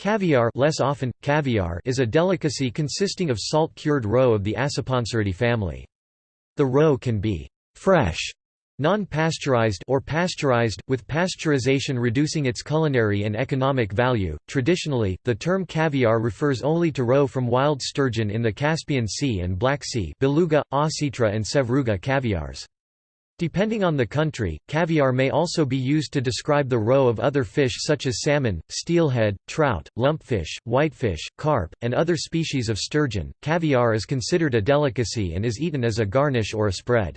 Caviar, less often, caviar is a delicacy consisting of salt-cured roe of the Acipenseridae family. The roe can be fresh, non-pasteurized or pasteurized, with pasteurization reducing its culinary and economic value. Traditionally, the term caviar refers only to roe from wild sturgeon in the Caspian Sea and Black Sea, beluga, ossetra and sevruga caviars. Depending on the country, caviar may also be used to describe the roe of other fish such as salmon, steelhead, trout, lumpfish, whitefish, carp, and other species of sturgeon. Caviar is considered a delicacy and is eaten as a garnish or a spread.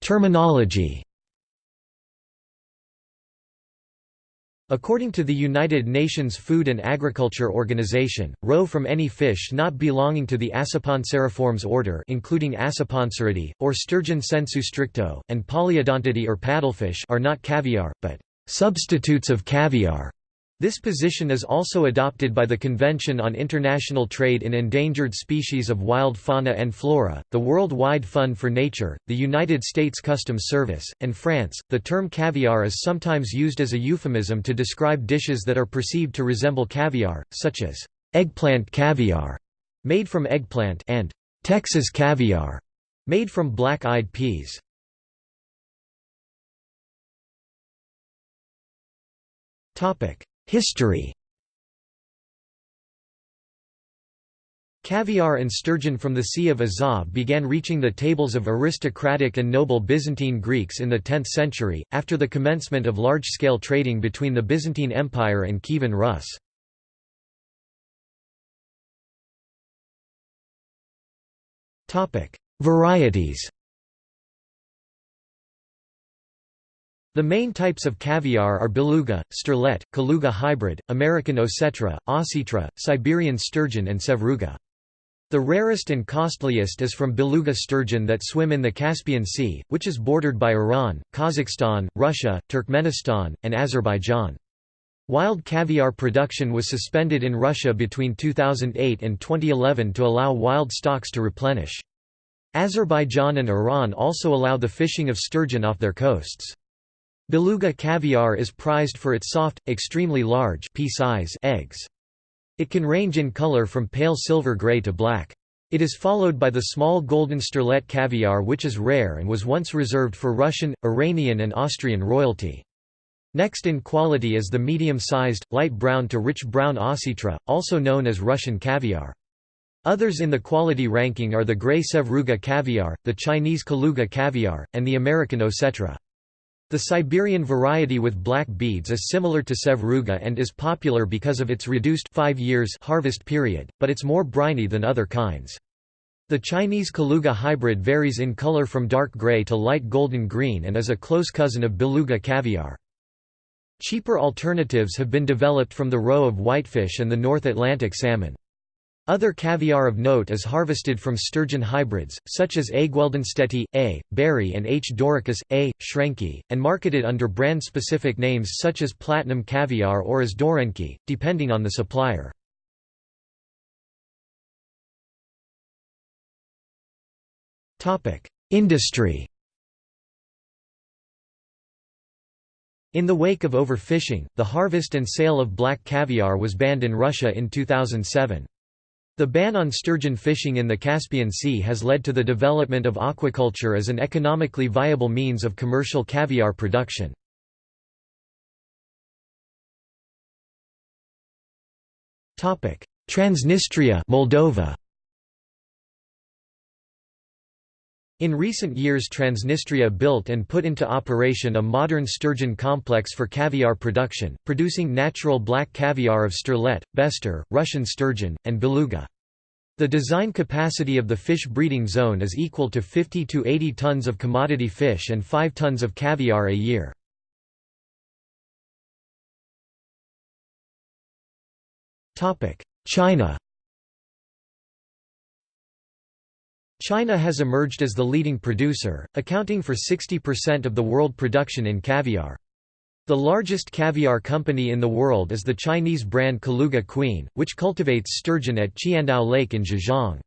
Terminology According to the United Nations Food and Agriculture Organization, roe from any fish not belonging to the Acipenseriformes order including Acipenseridae, or sturgeon sensu stricto, and Polyodontidae or paddlefish are not caviar, but substitutes of caviar. This position is also adopted by the Convention on International Trade in Endangered Species of Wild Fauna and Flora, the World Wide Fund for Nature, the United States Customs Service, and France. The term caviar is sometimes used as a euphemism to describe dishes that are perceived to resemble caviar, such as eggplant caviar, made from eggplant, and Texas caviar, made from black-eyed peas. Topic: History Caviar and sturgeon from the Sea of Azov began reaching the tables of aristocratic and noble Byzantine Greeks in the 10th century, after the commencement of large-scale trading between the Byzantine Empire and Kievan Rus. Varieties The main types of caviar are beluga, sterlet, Kaluga hybrid, American ossetra, ossetra, Siberian sturgeon and sevruga. The rarest and costliest is from beluga sturgeon that swim in the Caspian Sea, which is bordered by Iran, Kazakhstan, Russia, Turkmenistan, and Azerbaijan. Wild caviar production was suspended in Russia between 2008 and 2011 to allow wild stocks to replenish. Azerbaijan and Iran also allow the fishing of sturgeon off their coasts. Beluga caviar is prized for its soft, extremely large pea-size eggs. It can range in color from pale silver gray to black. It is followed by the small golden sterlet caviar which is rare and was once reserved for Russian, Iranian and Austrian royalty. Next in quality is the medium-sized, light brown to rich brown ossetra, also known as Russian caviar. Others in the quality ranking are the gray Sevruga caviar, the Chinese Kaluga caviar, and the American Ossetra. The Siberian variety with black beads is similar to Sevruga and is popular because of its reduced 5 years harvest period, but it's more briny than other kinds. The Chinese Kaluga hybrid varies in color from dark gray to light golden green and is a close cousin of beluga caviar. Cheaper alternatives have been developed from the roe of whitefish and the North Atlantic salmon. Other caviar of note is harvested from sturgeon hybrids, such as A. gueldenstedti, A. baerii and H. dauricus, A. schrenki, and marketed under brand-specific names such as platinum caviar or as dorenki, depending on the supplier. Industry In the wake of overfishing, the harvest and sale of black caviar was banned in Russia in 2007. The ban on sturgeon fishing in the Caspian Sea has led to the development of aquaculture as an economically viable means of commercial caviar production. Transnistria Moldova In recent years Transnistria built and put into operation a modern sturgeon complex for caviar production, producing natural black caviar of sterlet, bester, Russian sturgeon, and beluga. The design capacity of the fish breeding zone is equal to 50 to 80 tons of commodity fish and 5 tons of caviar a year. China China has emerged as the leading producer, accounting for 60% of the world production in caviar. The largest caviar company in the world is the Chinese brand Kaluga Queen, which cultivates sturgeon at Qiandao Lake in Zhejiang.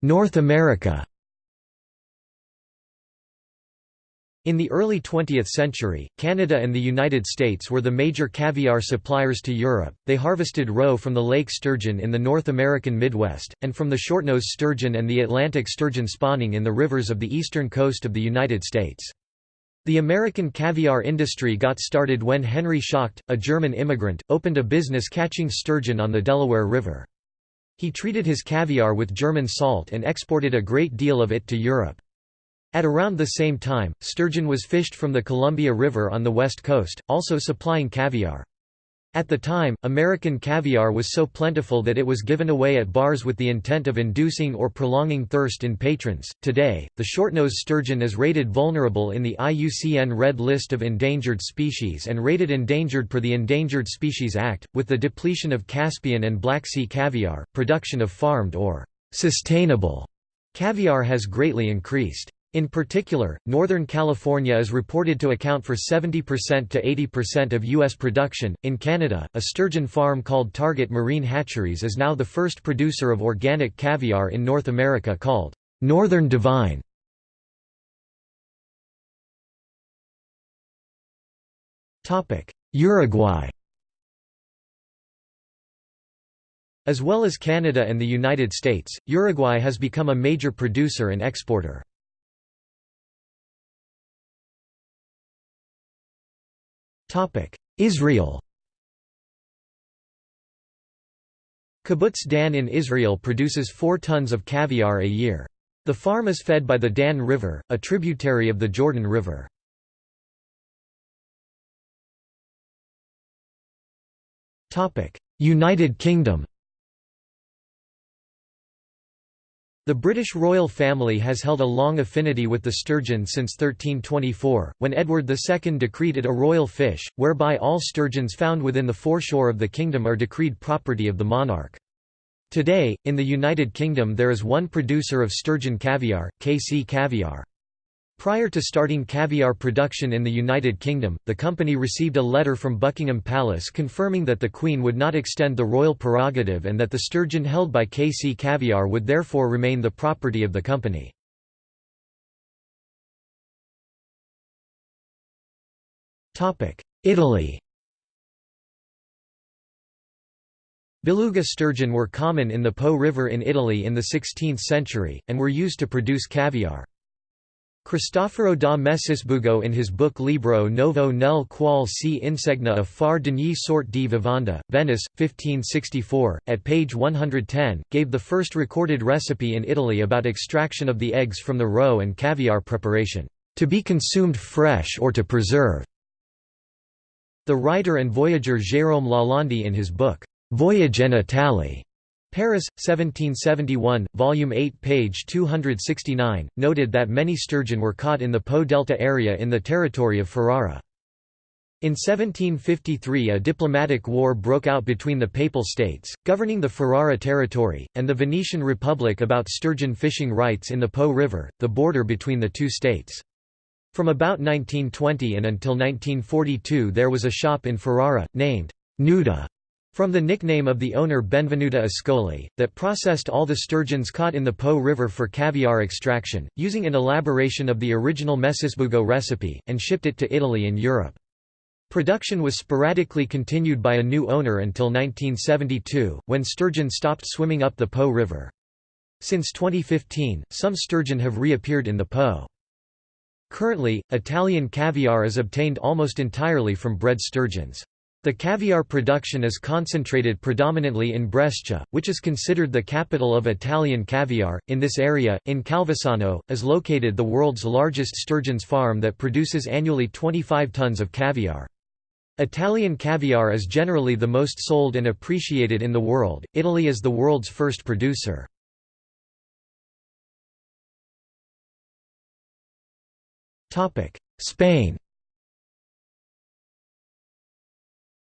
North America In the early 20th century, Canada and the United States were the major caviar suppliers to Europe. They harvested roe from the lake sturgeon in the North American Midwest, and from the shortnose sturgeon and the Atlantic sturgeon spawning in the rivers of the eastern coast of the United States. The American caviar industry got started when Henry Schacht, a German immigrant, opened a business catching sturgeon on the Delaware River. He treated his caviar with German salt and exported a great deal of it to Europe. At around the same time, sturgeon was fished from the Columbia River on the west coast, also supplying caviar. At the time, American caviar was so plentiful that it was given away at bars with the intent of inducing or prolonging thirst in patrons. Today, the shortnose sturgeon is rated vulnerable in the IUCN Red List of Endangered Species and rated endangered per the Endangered Species Act. With the depletion of Caspian and Black Sea caviar, production of farmed or sustainable caviar has greatly increased. In particular, Northern California is reported to account for 70% to 80% of U.S. production. In Canada, a sturgeon farm called Target Marine Hatcheries is now the first producer of organic caviar in North America called Northern Divine. Uruguay As well as Canada and the United States, Uruguay has become a major producer and exporter. Israel Kibbutz Dan in Israel produces 4 tons of caviar a year. The farm is fed by the Dan River, a tributary of the Jordan River. United Kingdom The British royal family has held a long affinity with the sturgeon since 1324, when Edward II decreed it a royal fish, whereby all sturgeons found within the foreshore of the kingdom are decreed property of the monarch. Today, in the United Kingdom there is one producer of sturgeon caviar, KC Caviar. Prior to starting caviar production in the United Kingdom, the company received a letter from Buckingham Palace confirming that the Queen would not extend the royal prerogative and that the sturgeon held by KC Caviar would therefore remain the property of the company. Italy Beluga sturgeon were common in the Po River in Italy in the 16th century, and were used to produce caviar. Cristoforo da Messisbugo in his book Libro Novo nel qual si insegna a far d'ogni sorte di vivanda, Venice, 1564, at page 110, gave the first recorded recipe in Italy about extraction of the eggs from the roe and caviar preparation, to be consumed fresh or to preserve. The writer and voyager Jérôme Lalande in his book, Voyage en Italie, Paris, 1771, Volume 8 page 269, noted that many sturgeon were caught in the Po Delta area in the territory of Ferrara. In 1753 a diplomatic war broke out between the Papal States, governing the Ferrara territory, and the Venetian Republic about sturgeon fishing rights in the Po River, the border between the two states. From about 1920 and until 1942 there was a shop in Ferrara, named Nuda, from the nickname of the owner Benvenuta Ascoli, that processed all the sturgeons caught in the Po River for caviar extraction, using an elaboration of the original Messisbugo recipe, and shipped it to Italy and Europe. Production was sporadically continued by a new owner until 1972, when sturgeon stopped swimming up the Po River. Since 2015, some sturgeon have reappeared in the Po. Currently, Italian caviar is obtained almost entirely from bred sturgeons. The caviar production is concentrated predominantly in Brescia, which is considered the capital of Italian caviar. In this area, in Calvisano, is located the world's largest sturgeons farm that produces annually 25 tons of caviar. Italian caviar is generally the most sold and appreciated in the world. Italy is the world's first producer. Topic: Spain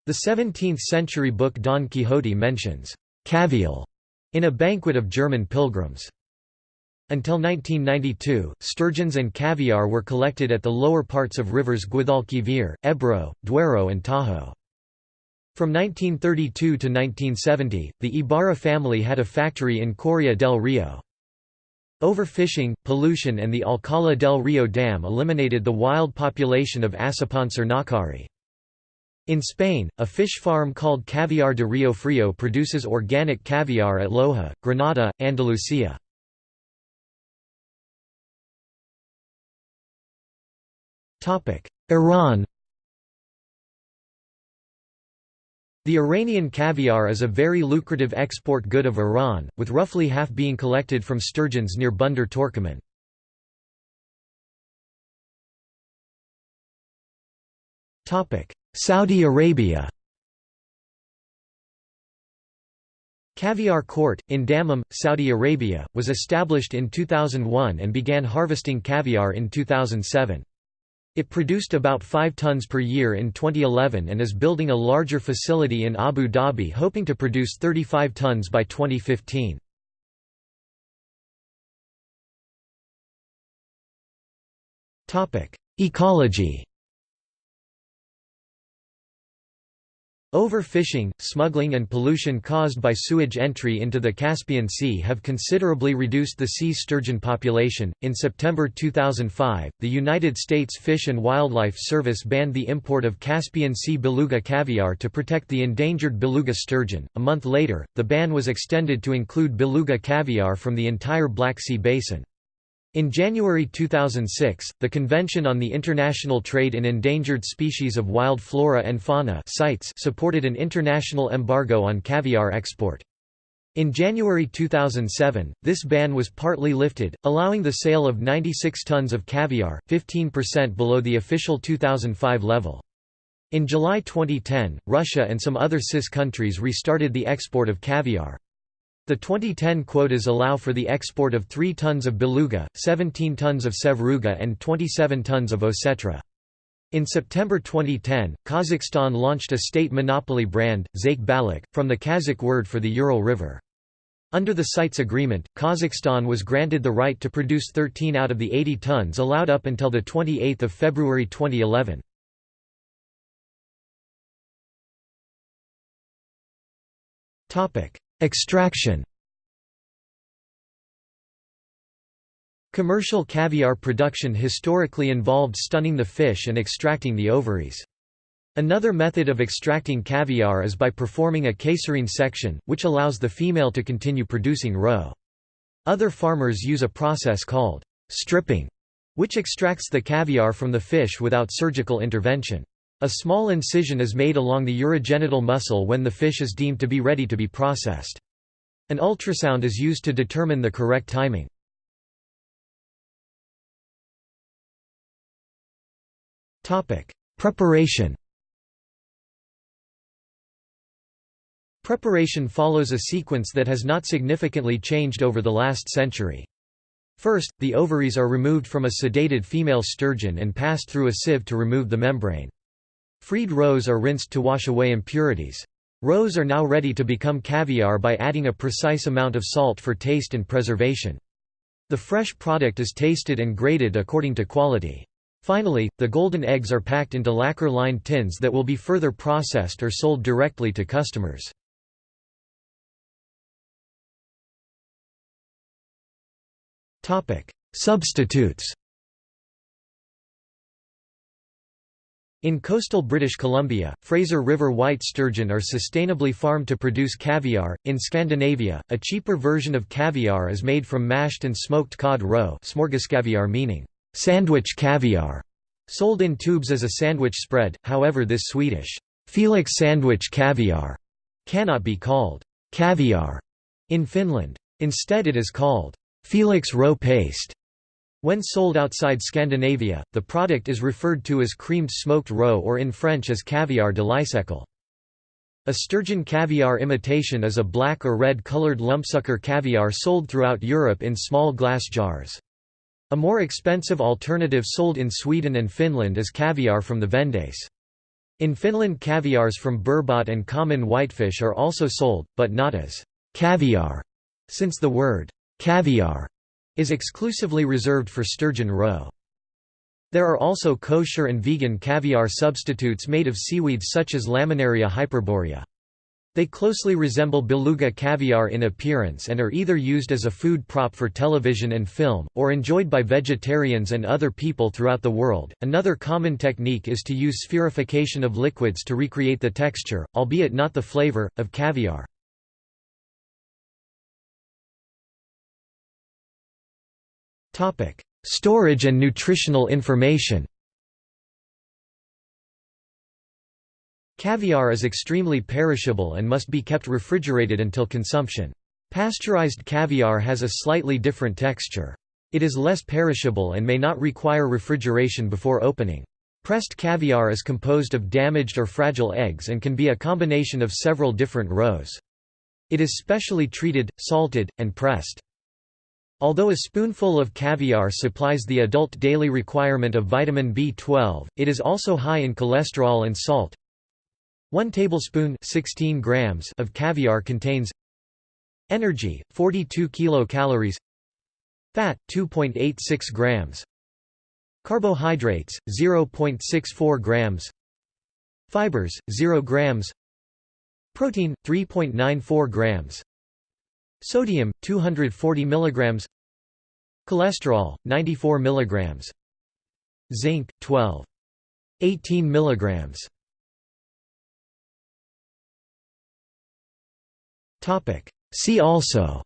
The 17th-century book Don Quixote mentions «cavial» in a banquet of German pilgrims. Until 1992, sturgeons and caviar were collected at the lower parts of rivers Guadalquivir, Ebro, Duero and Tajo. From 1932 to 1970, the Ibarra family had a factory in Coria del Rio. Overfishing, pollution and the Alcalá del Río Dam eliminated the wild population of Acipenser naccarii. In Spain, a fish farm called Caviar de Rio Frio produces organic caviar at Loja, Granada, Andalusia. Iran The Iranian caviar is a very lucrative export good of Iran, with roughly half being collected from sturgeons near Bandar Torkaman. Saudi Arabia Caviar Court, in Dammam, Saudi Arabia, was established in 2001 and began harvesting caviar in 2007. It produced about 5 tons per year in 2011 and is building a larger facility in Abu Dhabi hoping to produce 35 tons by 2015. Ecology Overfishing, smuggling and pollution caused by sewage entry into the Caspian Sea have considerably reduced the sea sturgeon population. In September 2005, the United States Fish and Wildlife Service banned the import of Caspian Sea beluga caviar to protect the endangered beluga sturgeon. A month later, the ban was extended to include beluga caviar from the entire Black Sea basin. In January 2006, the Convention on the International Trade in Endangered Species of Wild Flora and Fauna supported an international embargo on caviar export. In January 2007, this ban was partly lifted, allowing the sale of 96 tons of caviar, 15% below the official 2005 level. In July 2010, Russia and some other CIS countries restarted the export of caviar. The 2010 quotas allow for the export of 3 tons of beluga, 17 tons of sevruga and 27 tons of osetra. In September 2010, Kazakhstan launched a state monopoly brand, Zhaik Balik, from the Kazakh word for the Ural River. Under the CITES agreement, Kazakhstan was granted the right to produce 13 out of the 80 tons allowed up until 28 February 2011. Extraction Commercial caviar production historically involved stunning the fish and extracting the ovaries. Another method of extracting caviar is by performing a caesarean section, which allows the female to continue producing roe. Other farmers use a process called stripping, which extracts the caviar from the fish without surgical intervention. A small incision is made along the urogenital muscle when the fish is deemed to be ready to be processed. An ultrasound is used to determine the correct timing. Preparation Preparation follows a sequence that has not significantly changed over the last century. First, the ovaries are removed from a sedated female sturgeon and passed through a sieve to remove the membrane. Freed roes are rinsed to wash away impurities. Roes are now ready to become caviar by adding a precise amount of salt for taste and preservation. The fresh product is tasted and graded according to quality. Finally, the golden eggs are packed into lacquer-lined tins that will be further processed or sold directly to customers. Substitutes In coastal British Columbia, Fraser River white sturgeon are sustainably farmed to produce caviar. In Scandinavia, a cheaper version of caviar is made from mashed and smoked cod roe, smörgåskaviar meaning sandwich caviar, sold in tubes as a sandwich spread. However, this Swedish Felix sandwich caviar cannot be called caviar in Finland. Instead, it is called Felix roe paste when sold outside Scandinavia, the product is referred to as creamed smoked roe or in French as caviar de l'Icecle. A sturgeon caviar imitation is a black or red colored lumpsucker caviar sold throughout Europe in small glass jars. A more expensive alternative sold in Sweden and Finland is caviar from the vendace. In Finland caviars from burbot and common whitefish are also sold, but not as caviar, since the word caviar is exclusively reserved for sturgeon roe. There are also kosher and vegan caviar substitutes made of seaweeds such as Laminaria hyperborea. They closely resemble beluga caviar in appearance and are either used as a food prop for television and film, or enjoyed by vegetarians and other people throughout the world. Another common technique is to use spherification of liquids to recreate the texture, albeit not the flavor, of caviar. Storage and nutritional information Caviar is extremely perishable and must be kept refrigerated until consumption. Pasteurized caviar has a slightly different texture. It is less perishable and may not require refrigeration before opening. Pressed caviar is composed of damaged or fragile eggs and can be a combination of several different roes. It is specially treated, salted, and pressed. Although a spoonful of caviar supplies the adult daily requirement of vitamin B12, it is also high in cholesterol and salt, 1 tablespoon 16 grams of caviar contains energy 42 kilocalories fat 2.86 grams carbohydrates 0.64 grams fibers 0 grams protein 3.94 grams sodium 240 milligrams. Cholesterol 94 milligrams. Zinc 12 18 milligrams. See also.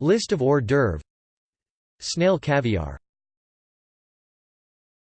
List of hors d'oeuvre Snail caviar